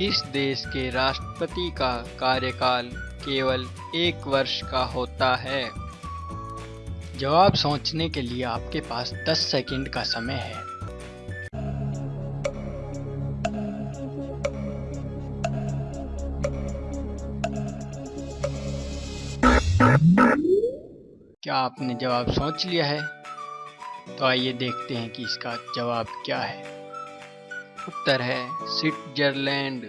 किस देश के राष्ट्रपति का कार्यकाल केवल एक वर्ष का होता है? जवाब सोचने के लिए आपके पास 10 सेकंड का समय है। क्या आपने जवाब सोच लिया है? तो आइए देखते हैं कि इसका जवाब क्या है। उत्तर है। स्विट्जरलैंड